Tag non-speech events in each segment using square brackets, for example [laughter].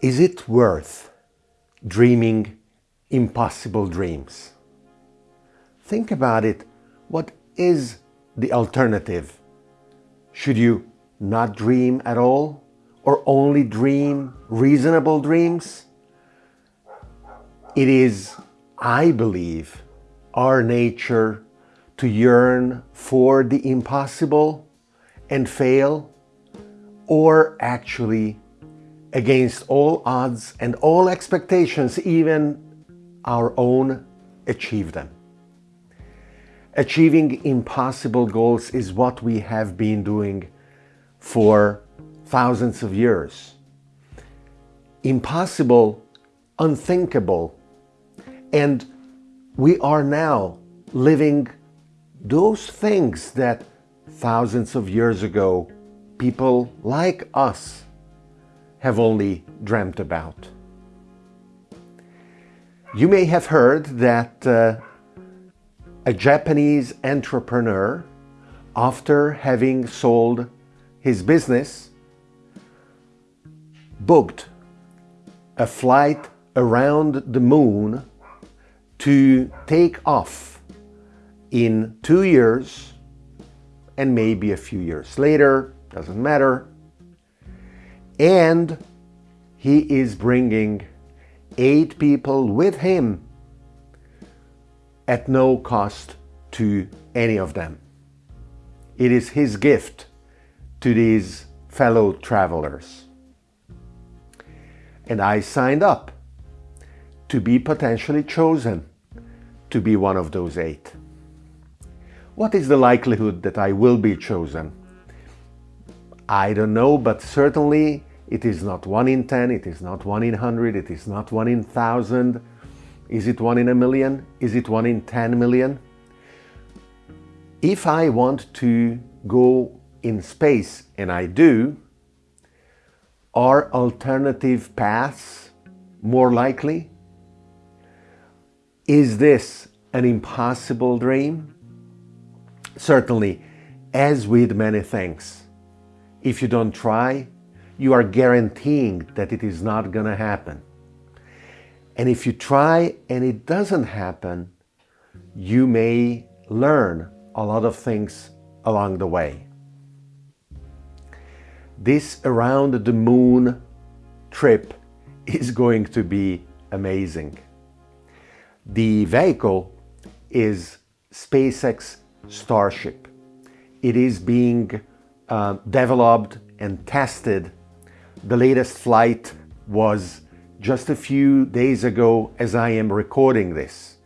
Is it worth dreaming impossible dreams? Think about it. What is the alternative? Should you not dream at all or only dream reasonable dreams? It is, I believe, our nature to yearn for the impossible and fail, or actually, against all odds and all expectations, even our own, achieve them. Achieving impossible goals is what we have been doing for thousands of years. Impossible, unthinkable, and we are now living those things that thousands of years ago people like us have only dreamt about. You may have heard that uh, a Japanese entrepreneur, after having sold his business, booked a flight around the moon to take off in two years and maybe a few years later, doesn't matter. And he is bringing eight people with him at no cost to any of them. It is his gift to these fellow travelers. And I signed up to be potentially chosen to be one of those eight. What is the likelihood that I will be chosen? I don't know, but certainly it is not 1 in 10, it is not 1 in 100, it is not 1 in 1000. Is it 1 in a million? Is it 1 in 10 million? If I want to go in space, and I do, are alternative paths more likely? Is this an impossible dream? Certainly, as with many things, if you don't try, you are guaranteeing that it is not going to happen. And if you try and it doesn't happen, you may learn a lot of things along the way. This around the moon trip is going to be amazing. The vehicle is SpaceX Starship. It is being uh, developed and tested. The latest flight was just a few days ago as I am recording this.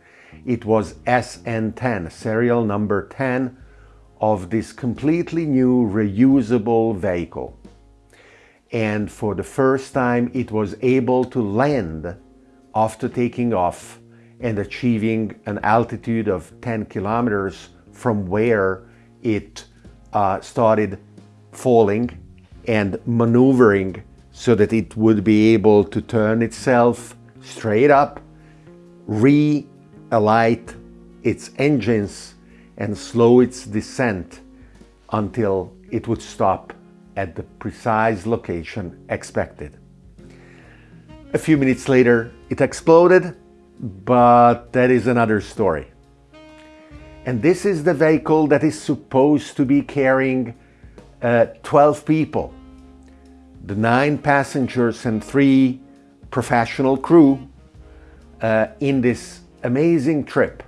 It was SN10, serial number 10 of this completely new reusable vehicle. And for the first time it was able to land after taking off and achieving an altitude of 10 kilometers from where it uh, started falling and maneuvering so that it would be able to turn itself straight up, re-alight its engines and slow its descent until it would stop at the precise location expected. A few minutes later, it exploded but that is another story. And this is the vehicle that is supposed to be carrying uh, 12 people, the nine passengers and three professional crew uh, in this amazing trip.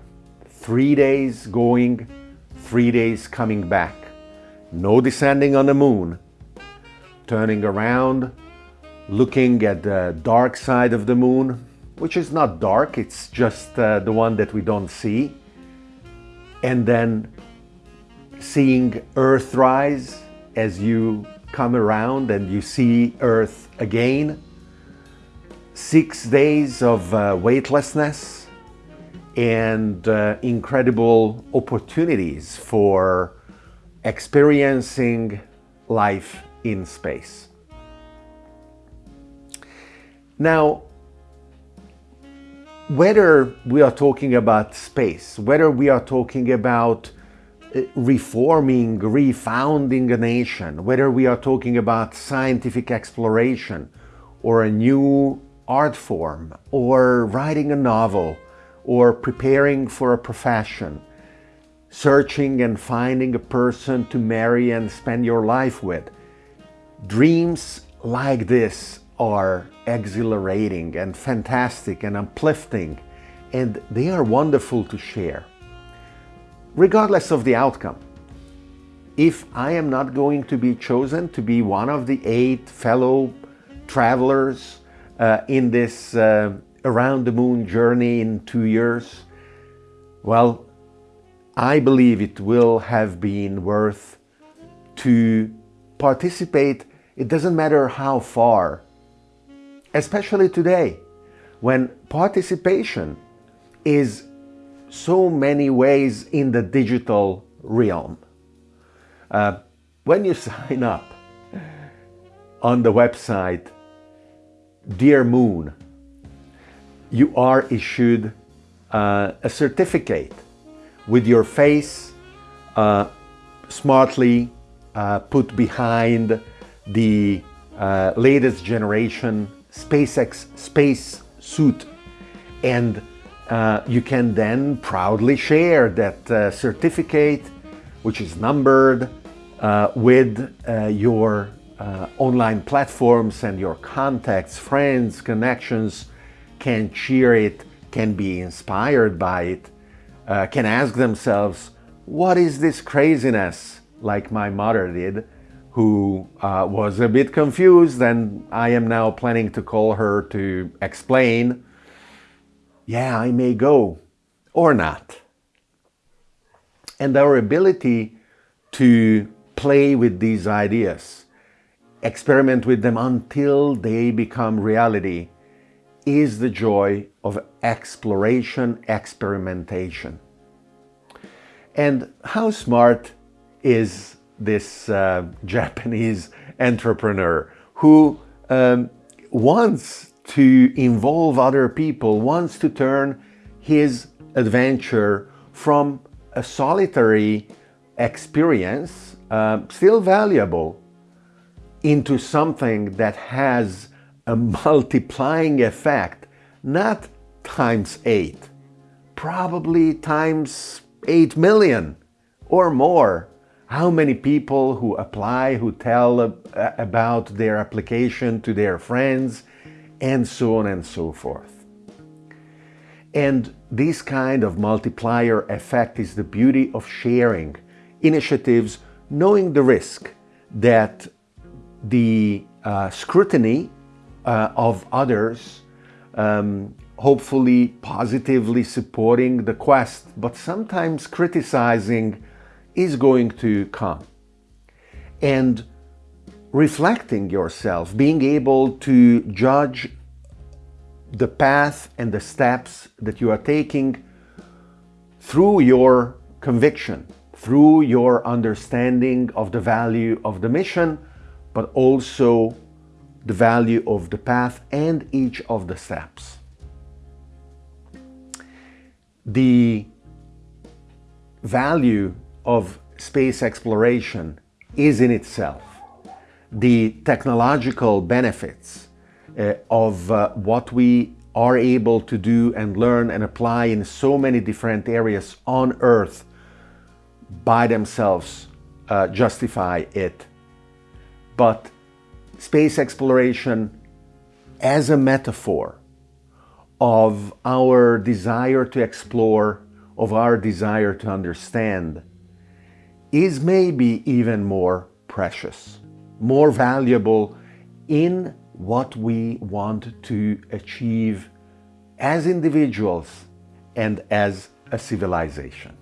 Three days going, three days coming back. No descending on the moon, turning around, looking at the dark side of the moon, which is not dark, it's just uh, the one that we don't see. And then seeing Earth rise as you come around and you see Earth again. Six days of uh, weightlessness and uh, incredible opportunities for experiencing life in space. Now, whether we are talking about space, whether we are talking about Uh, reforming, refounding a nation, whether we are talking about scientific exploration or a new art form or writing a novel or preparing for a profession, searching and finding a person to marry and spend your life with. Dreams like this are exhilarating and fantastic and uplifting and they are wonderful to share. Regardless of the outcome, if I am not going to be chosen to be one of the eight fellow travelers uh, in this uh, around the moon journey in two years, well, I believe it will have been worth to participate. It doesn't matter how far, especially today, when participation is so many ways in the digital realm. Uh, when you [laughs] sign up on the website Dear Moon, you are issued uh, a certificate with your face uh, smartly uh, put behind the uh, latest generation SpaceX space suit and uh, you can then proudly share that uh, certificate which is numbered uh, with uh, your uh, online platforms and your contacts, friends, connections can cheer it, can be inspired by it, can ask themselves, what is this craziness, like my mother did, who was a bit confused and I am now planning to call her to explain yeah, I may go or not. And our ability to play with these ideas, experiment with them until they become reality, is the joy of exploration, experimentation. And how smart is this uh, [laughs] Japanese entrepreneur who um, wants to involve other people, wants to turn his adventure from a solitary experience, uh, still valuable, into something that has a [laughs] multiplying effect, not times eight, probably times eight million or more. How many people who apply, who tell uh, about their application to their friends, and so on and so forth. And this kind of multiplier effect is the beauty of sharing initiatives, knowing the risk that the uh, scrutiny uh, of others, um, hopefully positively supporting the quest, but sometimes criticizing is going to come. And reflecting yourself, being able to judge the path and the steps that you are taking through your conviction, through your understanding of the value of the mission, but also the value of the path and each of the steps. The value of space exploration is in itself the technological benefits uh, of uh, what we are able to do and learn and apply in so many different areas on Earth by themselves uh, justify it. But space exploration as a metaphor of our desire to explore, of our desire to understand, is maybe even more precious more valuable in what we want to achieve as individuals and as a civilization.